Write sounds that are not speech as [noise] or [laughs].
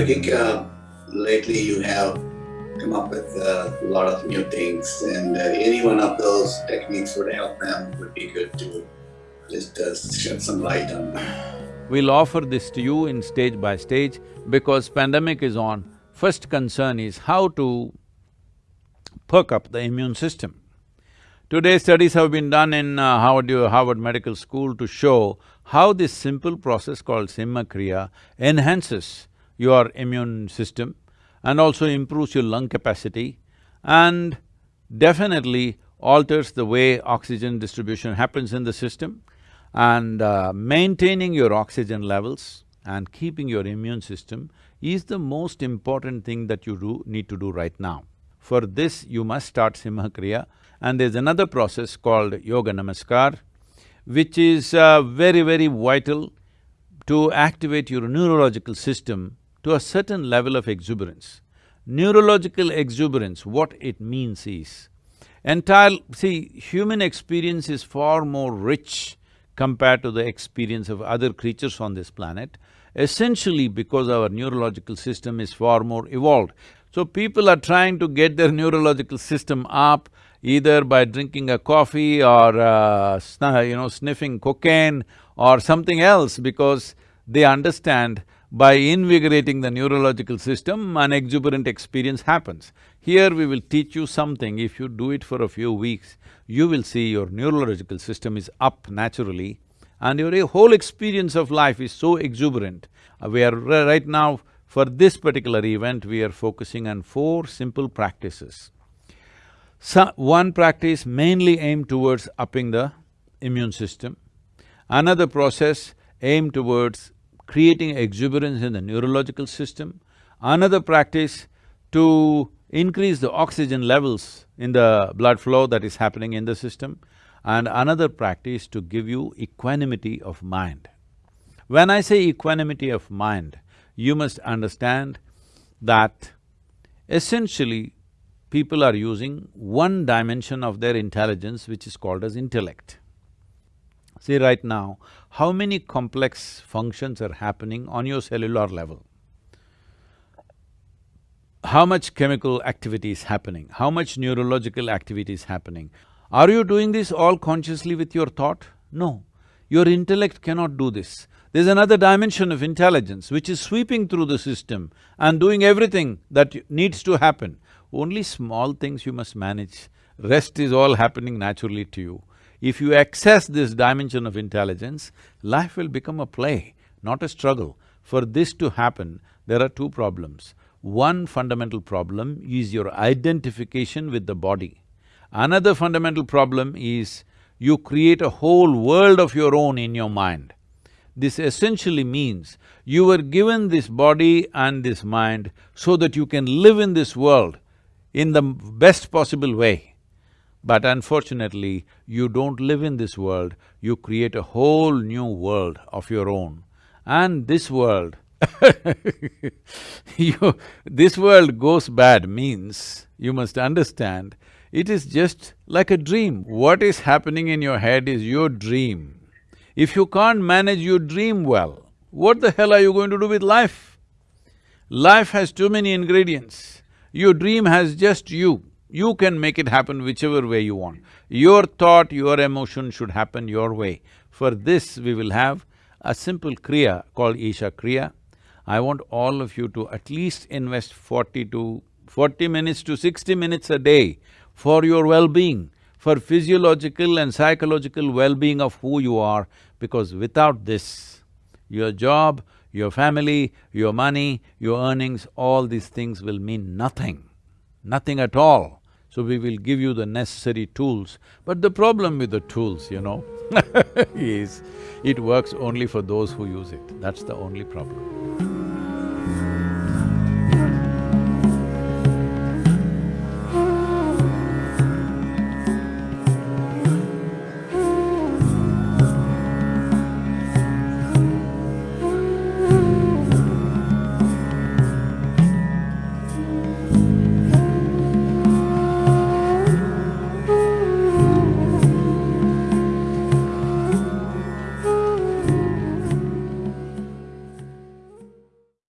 I think uh, lately you have come up with a lot of new things and uh, any one of those techniques would help them would be good to just uh, shed some light on. We'll offer this to you in stage by stage because pandemic is on. First concern is how to perk up the immune system. Today studies have been done in uh, Harvard, Harvard Medical School to show how this simple process called Simha Kriya enhances your immune system and also improves your lung capacity and definitely alters the way oxygen distribution happens in the system and uh, maintaining your oxygen levels and keeping your immune system is the most important thing that you do… need to do right now. For this, you must start Simha Kriya and there's another process called Yoga Namaskar, which is uh, very, very vital to activate your neurological system to a certain level of exuberance. Neurological exuberance, what it means is, entire… see, human experience is far more rich compared to the experience of other creatures on this planet, essentially because our neurological system is far more evolved. So people are trying to get their neurological system up either by drinking a coffee or uh, you know, sniffing cocaine or something else because they understand by invigorating the neurological system, an exuberant experience happens. Here we will teach you something, if you do it for a few weeks, you will see your neurological system is up naturally and your whole experience of life is so exuberant. Uh, we are right now, for this particular event, we are focusing on four simple practices. So, one practice mainly aimed towards upping the immune system. Another process aimed towards creating exuberance in the neurological system. Another practice to increase the oxygen levels in the blood flow that is happening in the system. And another practice to give you equanimity of mind. When I say equanimity of mind, you must understand that essentially people are using one dimension of their intelligence which is called as intellect. See right now, how many complex functions are happening on your cellular level? How much chemical activity is happening? How much neurological activity is happening? Are you doing this all consciously with your thought? No. Your intellect cannot do this. There's another dimension of intelligence which is sweeping through the system and doing everything that needs to happen. Only small things you must manage, rest is all happening naturally to you. If you access this dimension of intelligence, life will become a play, not a struggle. For this to happen, there are two problems. One fundamental problem is your identification with the body. Another fundamental problem is you create a whole world of your own in your mind. This essentially means you were given this body and this mind so that you can live in this world in the best possible way. But unfortunately, you don't live in this world, you create a whole new world of your own. And this world [laughs] you… this world goes bad means, you must understand, it is just like a dream. What is happening in your head is your dream. If you can't manage your dream well, what the hell are you going to do with life? Life has too many ingredients. Your dream has just you. You can make it happen whichever way you want. Your thought, your emotion should happen your way. For this, we will have a simple kriya called Isha Kriya. I want all of you to at least invest forty to… forty minutes to sixty minutes a day for your well-being, for physiological and psychological well-being of who you are, because without this, your job, your family, your money, your earnings, all these things will mean nothing, nothing at all. So we will give you the necessary tools. But the problem with the tools, you know, [laughs] is it works only for those who use it. That's the only problem.